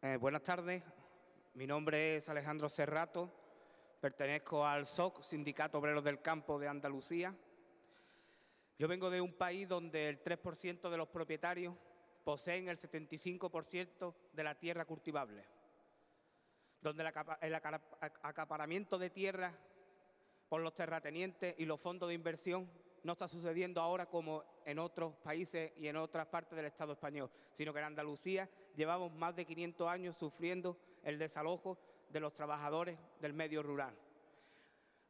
Eh, buenas tardes, mi nombre es Alejandro Serrato, pertenezco al SOC, Sindicato Obreros del Campo de Andalucía. Yo vengo de un país donde el 3% de los propietarios poseen el 75% de la tierra cultivable, donde el acaparamiento de tierra por los terratenientes y los fondos de inversión no está sucediendo ahora como en otros países y en otras partes del Estado español, sino que en Andalucía llevamos más de 500 años sufriendo el desalojo de los trabajadores del medio rural.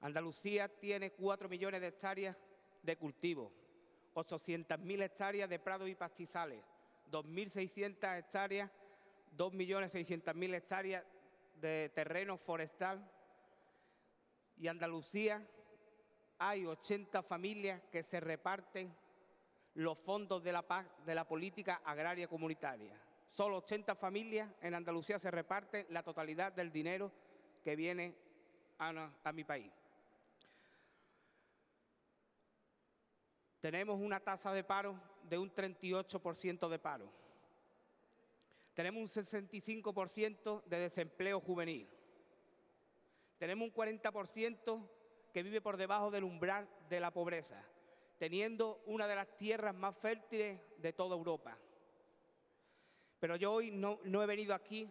Andalucía tiene 4 millones de hectáreas de cultivo, 800.000 hectáreas de prados y pastizales, 2.600 hectáreas, 2.600.000 hectáreas de terreno forestal y Andalucía hay 80 familias que se reparten los fondos de la, de la política agraria comunitaria. Solo 80 familias en Andalucía se reparten la totalidad del dinero que viene a, mi país. Tenemos una tasa de paro de un 38% de paro. Tenemos un 65% de desempleo juvenil. Tenemos un 40% que vive por debajo del umbral de la pobreza, teniendo una de las tierras más fértiles de toda Europa. Pero yo hoy no, he venido aquí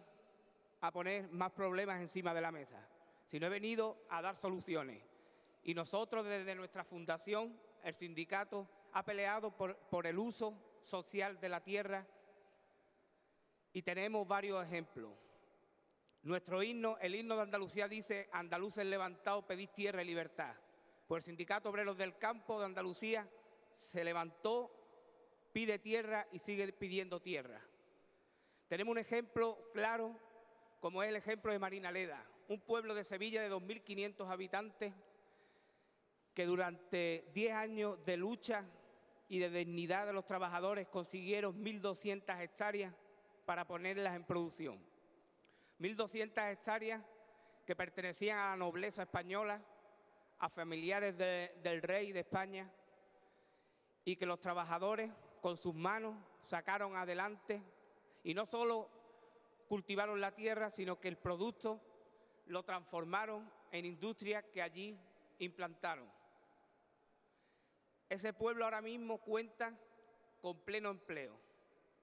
a poner más problemas encima de la mesa, sino he venido a dar soluciones. Y nosotros desde nuestra fundación, el sindicato, ha peleado por, por el uso social de la tierra y tenemos varios ejemplos. Nuestro himno, el himno de Andalucía dice, andaluces levantados, pedís tierra y libertad. Pues el Sindicato Obreros del Campo de Andalucía se levantó, pide tierra y sigue pidiendo tierra. Tenemos un ejemplo claro, como es el ejemplo de Marina Leda, un pueblo de Sevilla de 2.500 habitantes que durante 10 años de lucha y de dignidad de los trabajadores consiguieron 1.200 hectáreas para ponerlas en producción. 1.200 hectáreas que pertenecían a la nobleza española, a familiares del rey de España, y que los trabajadores con sus manos sacaron adelante y no solo cultivaron la tierra, sino que el producto lo transformaron en industria que allí implantaron. Ese pueblo ahora mismo cuenta con pleno empleo.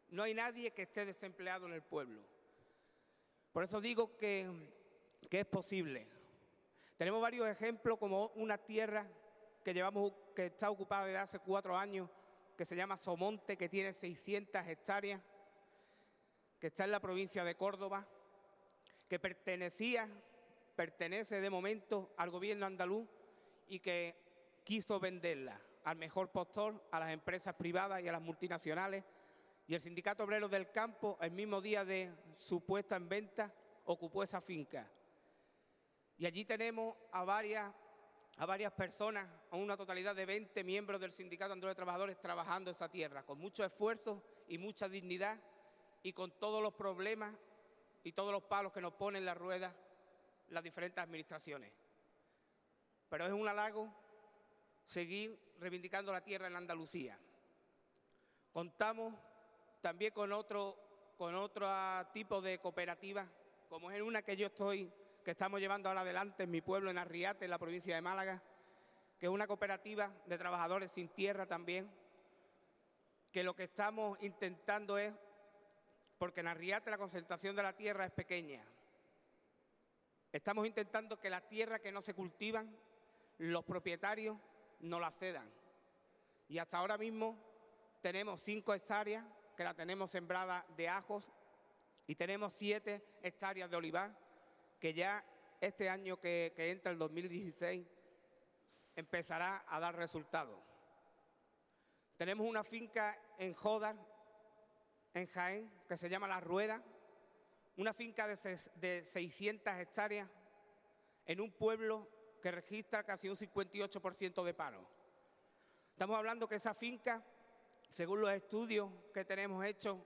No hay nadie que esté desempleado en el pueblo. Por eso digo que, es posible. Tenemos varios ejemplos como una tierra que, llevamos, que está ocupada desde hace cuatro años, que se llama Somonte, que tiene 600 hectáreas, que está en la provincia de Córdoba, que pertenecía, pertenece de momento al gobierno andaluz y que quiso venderla al mejor postor, a las empresas privadas y a las multinacionales, y el Sindicato Obrero del Campo, el mismo día de su puesta en venta, ocupó esa finca. Y allí tenemos a varias, a varias personas, a una totalidad de 20 miembros del Sindicato Andaluz de Trabajadores trabajando esa tierra, con mucho esfuerzo y mucha dignidad y con todos los problemas y todos los palos que nos ponen las ruedas las diferentes administraciones. Pero es un halago seguir reivindicando la tierra en Andalucía. Contamos también con otro, tipo de cooperativas, como es una que yo estoy, que estamos llevando ahora adelante en mi pueblo, en Arriate, en la provincia de Málaga, que es una cooperativa de trabajadores sin tierra también, que lo que estamos intentando es, porque en Arriate la concentración de la tierra es pequeña, estamos intentando que las tierras que no se cultivan, los propietarios no las cedan. Y hasta ahora mismo tenemos cinco hectáreas que la tenemos sembrada de ajos y tenemos siete hectáreas de olivar que ya este año que, entra el 2016 empezará a dar resultados. Tenemos una finca en Jodar, en Jaén, que se llama La Rueda, una finca de, de 600 hectáreas en un pueblo que registra casi un 58% de paro. Estamos hablando que esa finca según los estudios que tenemos hechos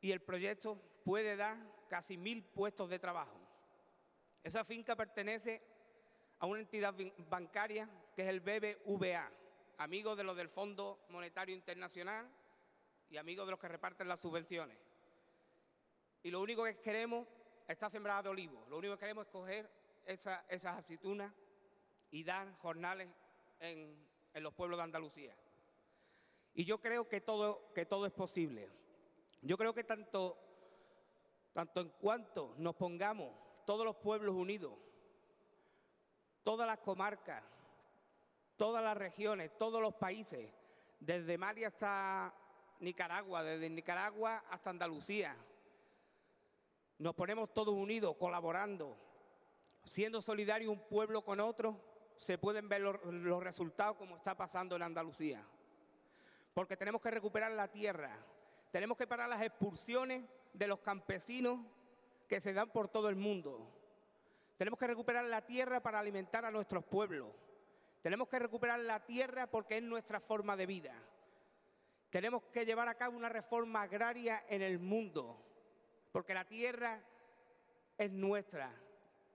y el proyecto puede dar casi mil puestos de trabajo. Esa finca pertenece a una entidad bancaria que es el BBVA, amigo de los del Fondo Monetario Internacional y amigo de los que reparten las subvenciones. y lo único que queremos está sembrada de olivo. Lo único que queremos es coger esas aceitunas y dar jornales en, los pueblos de Andalucía. Y yo creo que todo, que todo es posible. Yo creo que tanto, tanto en cuanto nos pongamos todos los pueblos unidos, todas las comarcas, todas las regiones, todos los países, desde Mali hasta Nicaragua, desde Nicaragua hasta Andalucía, nos ponemos todos unidos, colaborando, siendo solidarios un pueblo con otro, se pueden ver los, los, resultados como está pasando en Andalucía. Porque tenemos que recuperar la tierra, tenemos que parar las expulsiones de los campesinos que se dan por todo el mundo. Tenemos que recuperar la tierra para alimentar a nuestros pueblos. Tenemos que recuperar la tierra porque es nuestra forma de vida. Tenemos que llevar a cabo una reforma agraria en el mundo, porque la tierra es nuestra.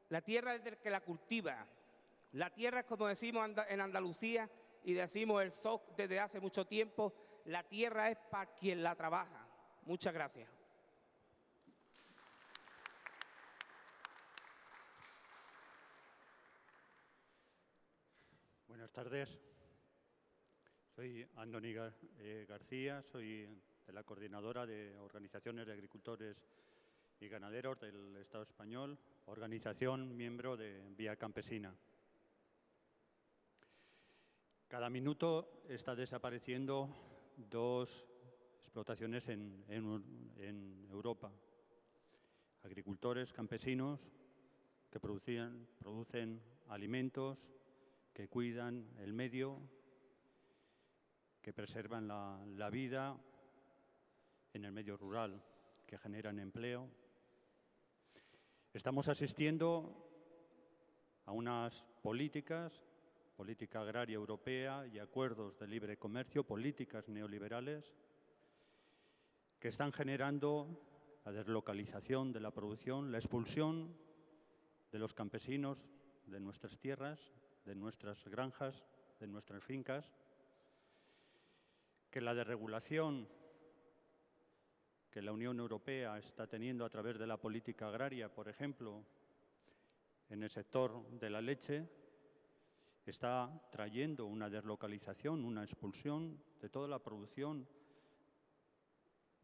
La tierra es del que la cultiva. La tierra como decimos en Andalucía y decimos el SOC desde hace mucho tiempo, la tierra es para quien la trabaja. Muchas gracias. Buenas tardes. Soy Andoni eh, García, soy de la coordinadora de organizaciones de agricultores y ganaderos del Estado español, organización miembro de Vía Campesina. Cada minuto está desapareciendo dos explotaciones en, Europa. Agricultores, campesinos que producían, producen alimentos, que cuidan el medio, que preservan la vida en el medio rural, que generan empleo. Estamos asistiendo a unas políticas, política agraria europea y acuerdos de libre comercio, políticas neoliberales, que están generando la deslocalización de la producción, la expulsión de los campesinos de nuestras tierras, de nuestras granjas, de nuestras fincas, que la desregulación que la Unión Europea está teniendo a través de la política agraria, por ejemplo, en el sector de la leche, está trayendo una deslocalización, una expulsión de toda la producción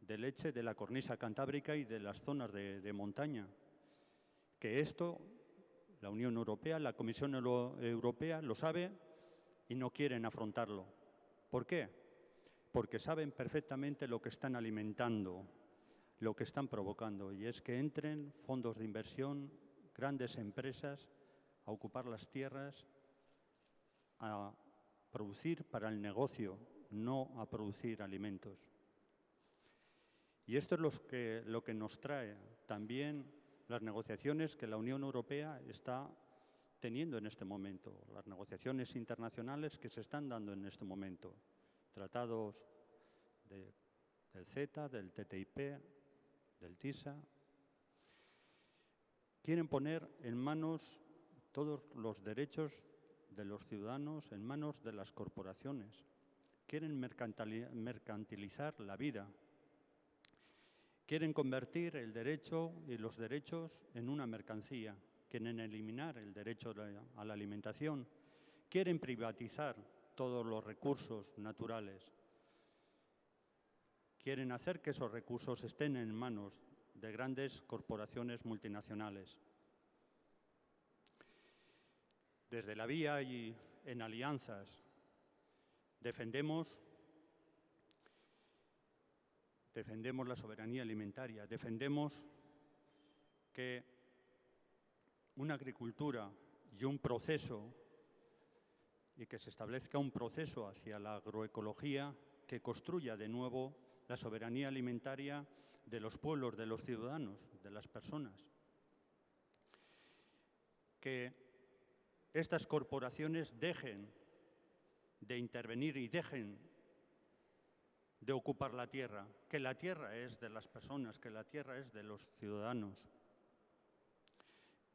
de leche de la cornisa cantábrica y de las zonas de, montaña. Que esto, la Unión Europea, la Comisión Europea lo sabe y no quieren afrontarlo. ¿Por qué? Porque saben perfectamente lo que están alimentando, lo que están provocando, y es que entren fondos de inversión, grandes empresas, a ocupar las tierras, a producir para el negocio, no a producir alimentos. Y esto es lo que, lo que nos trae también las negociaciones que la Unión Europea está teniendo en este momento, las negociaciones internacionales que se están dando en este momento, tratados de, del CETA, del TTIP, del TISA, quieren poner en manos todos los derechos de los ciudadanos, en manos de las corporaciones. Quieren mercantilizar la vida. Quieren convertir el derecho y los derechos en una mercancía. Quieren eliminar el derecho a la alimentación. Quieren privatizar todos los recursos naturales. Quieren hacer que esos recursos estén en manos de grandes corporaciones multinacionales. Desde la vía y en alianzas defendemos defendemos la soberanía alimentaria, defendemos que una agricultura y un proceso y que se establezca un proceso hacia la agroecología que construya de nuevo la soberanía alimentaria de los pueblos, de los ciudadanos, de las personas. Que estas corporaciones dejen de intervenir y dejen de ocupar la tierra, que la tierra es de las personas, que la tierra es de los ciudadanos,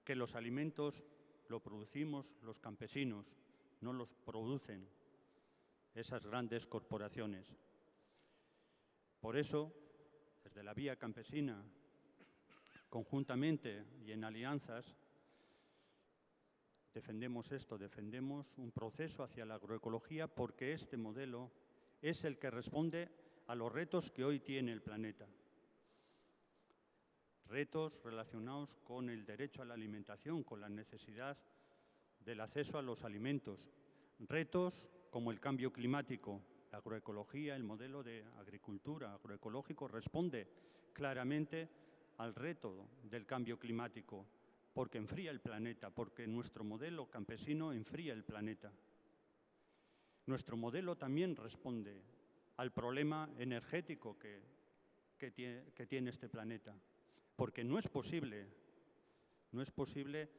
que los alimentos lo producimos los campesinos, no los producen esas grandes corporaciones. Por eso, desde la vía campesina conjuntamente y en alianzas, defendemos esto, defendemos un proceso hacia la agroecología porque este modelo es el que responde a los retos que hoy tiene el planeta. Retos relacionados con el derecho a la alimentación, con la necesidad del acceso a los alimentos. Retos como el cambio climático. La agroecología, el modelo de agricultura agroecológico responde claramente al reto del cambio climático, porque enfría el planeta, porque nuestro modelo campesino enfría el planeta. Nuestro modelo también responde al problema energético que, que, tiene, este planeta, porque no es posible, no es posible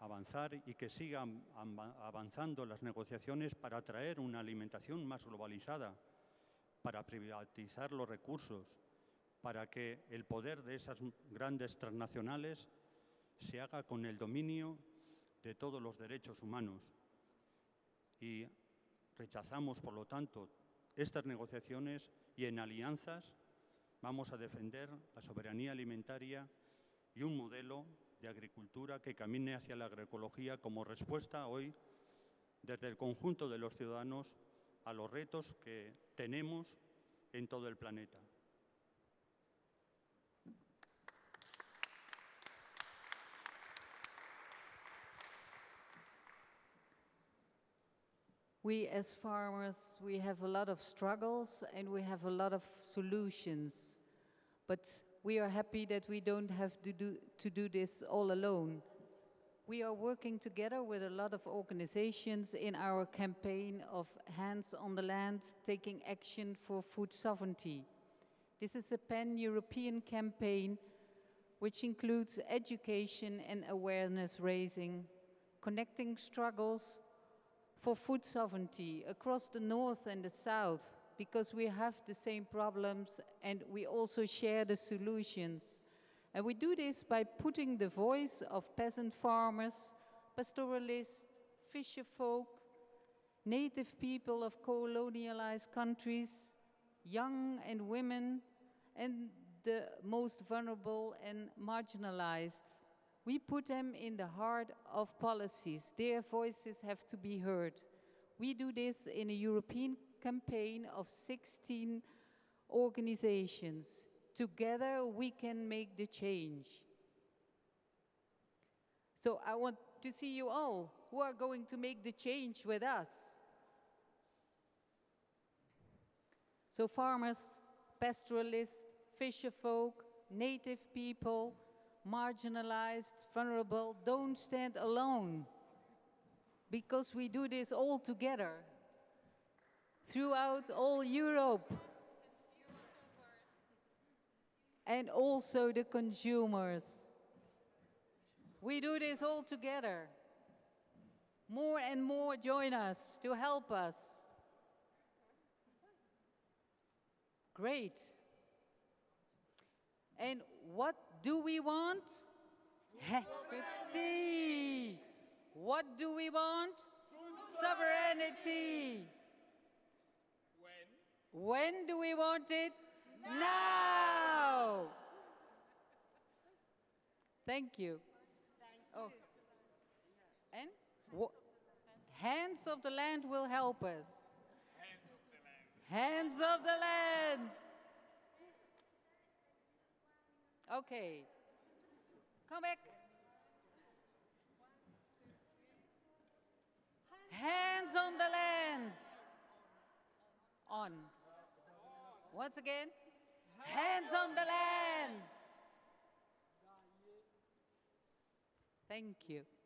avanzar y que sigan avanzando las negociaciones para traer una alimentación más globalizada, para privatizar los recursos, para que el poder de esas grandes transnacionales se haga con el dominio de todos los derechos humanos. Y rechazamos, por lo tanto, estas negociaciones y en alianzas vamos a defender la soberanía alimentaria y un modelo de agricultura que camine hacia la agroecología como respuesta hoy desde el conjunto de los ciudadanos a los retos que tenemos en todo el planeta. We, as farmers, we have a lot of struggles and we have a lot of solutions. But we are happy that we don't have to do, to do this all alone. We are working together with a lot of organizations in our campaign of Hands on the Land, taking action for food sovereignty. This is a pan-European campaign which includes education and awareness raising, connecting struggles for food sovereignty across the north and the south because we have the same problems and we also share the solutions. And we do this by putting the voice of peasant farmers, pastoralists, fisher folk, native people of colonialized countries, young and women, and the most vulnerable and marginalized we put them in the heart of policies. Their voices have to be heard. We do this in a European campaign of 16 organizations. Together we can make the change. So I want to see you all who are going to make the change with us. So farmers, pastoralists, fisher folk, native people, marginalized, vulnerable, don't stand alone. Because we do this all together throughout all Europe. And also the consumers. We do this all together. More and more join us to help us. Great. And what do we want? Equity. What do we want? Sovereignty. When? When do we want it? Now. Thank you. Oh. And? Hands of the land will help us. Hands of the land. Okay. Come back. Hands on the land. On. Once again. Hands on the land. Thank you.